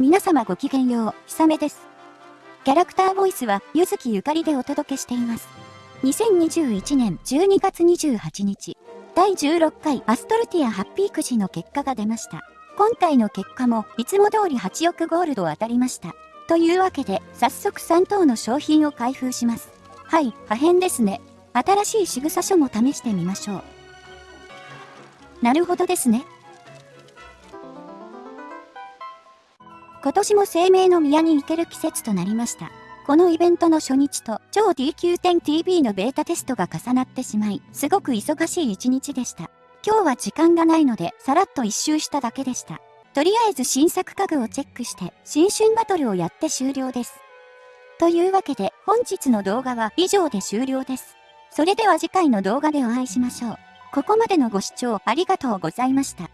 皆様ごきげんよう、ひさめです。キャラクターボイスは、ゆずきゆかりでお届けしています。2021年12月28日、第16回アストルティアハッピーくじの結果が出ました。今回の結果も、いつも通り8億ゴールド当たりました。というわけで、早速3等の商品を開封します。はい、破片ですね。新しい仕草書も試してみましょう。なるほどですね。今年も生命の宮に行ける季節となりました。このイベントの初日と超 DQ10TV のベータテストが重なってしまい、すごく忙しい一日でした。今日は時間がないので、さらっと一周しただけでした。とりあえず新作家具をチェックして、新春バトルをやって終了です。というわけで、本日の動画は以上で終了です。それでは次回の動画でお会いしましょう。ここまでのご視聴ありがとうございました。